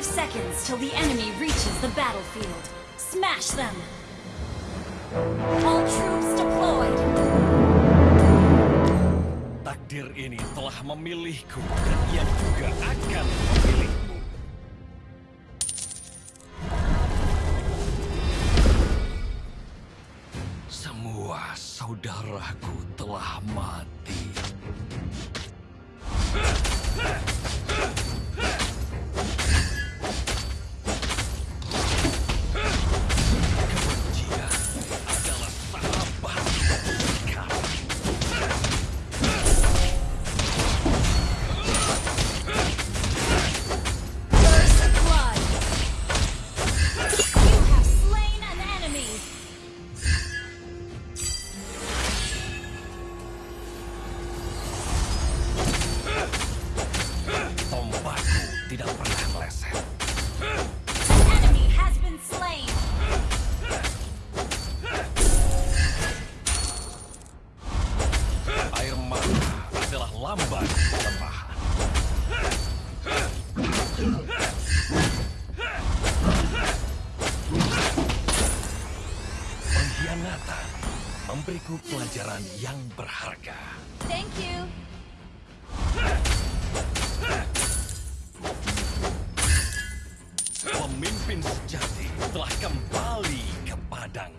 five seconds till the enemy reaches the battlefield. Smash them! All troops deployed! Takdir ini telah memilihku dan ia juga akan memilihmu. Semua saudaraku telah mati. Pengkhianatan memberiku pelajaran yang berharga. Thank you. Pemimpin sejati telah kembali ke padang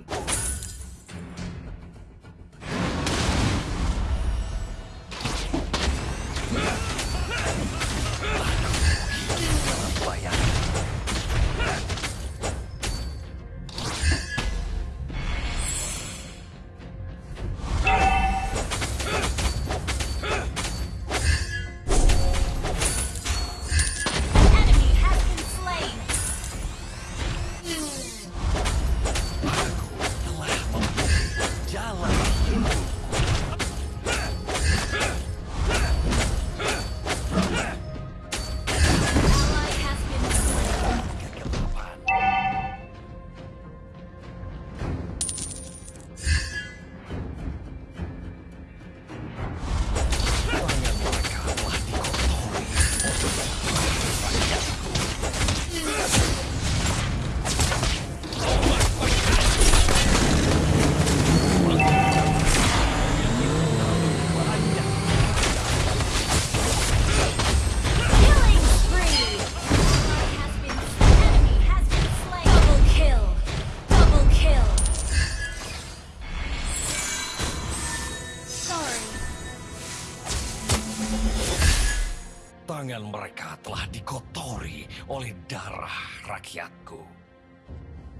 mereka telah dikotori oleh darah rakyatku.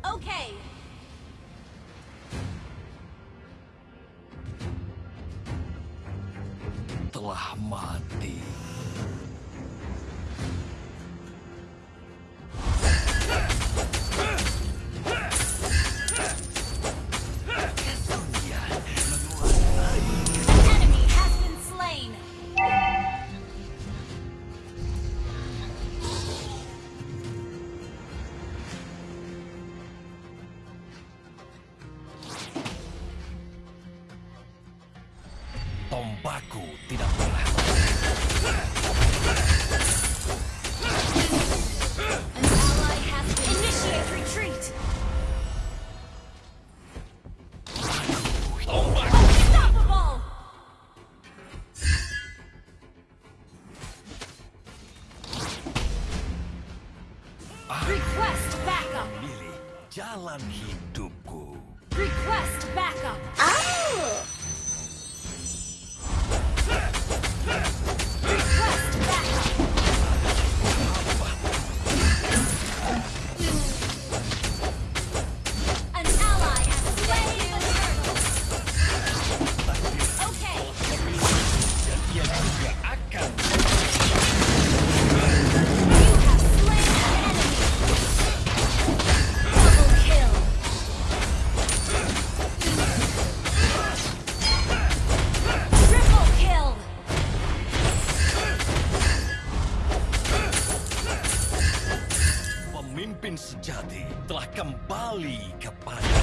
Oke. Okay. Telah mati. humanos. pemimpin sejati telah kembali kepada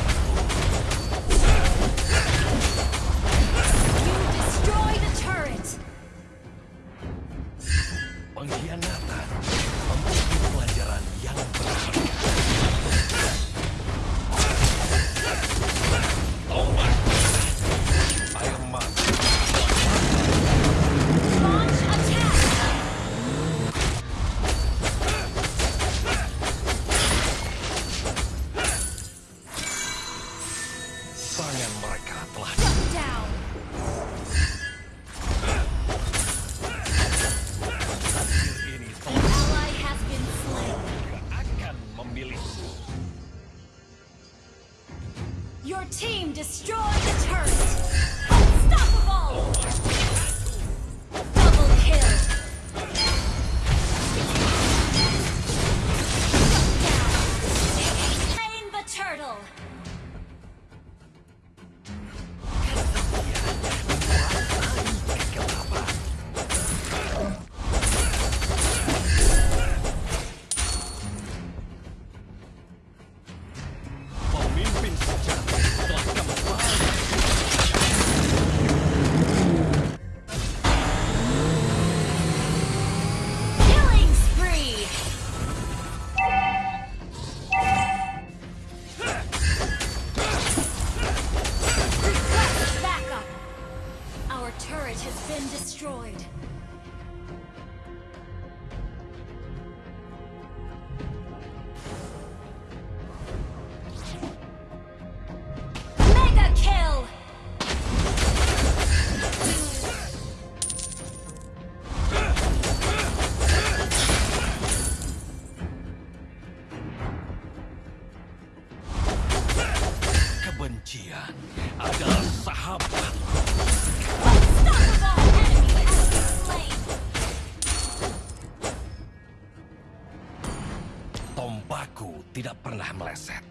Tombaku tidak pernah meleset.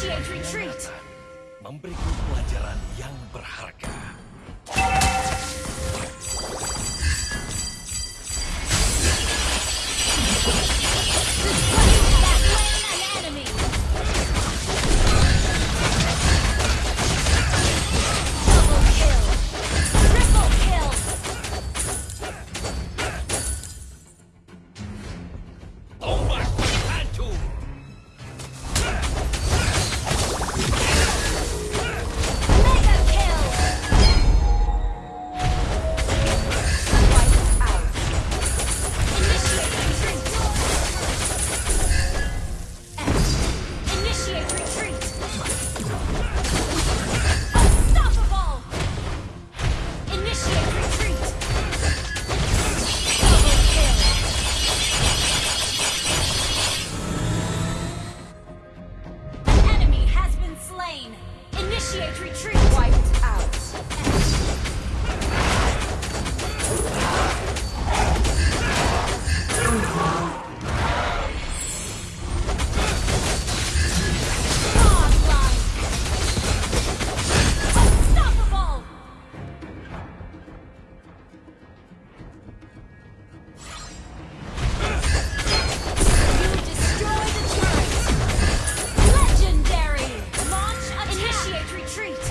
Initiate. Memberiku pelajaran yang berharga. retreat!